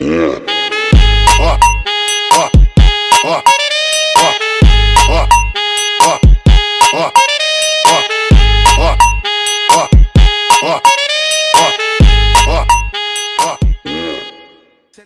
Yeah.